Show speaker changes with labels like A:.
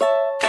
A: you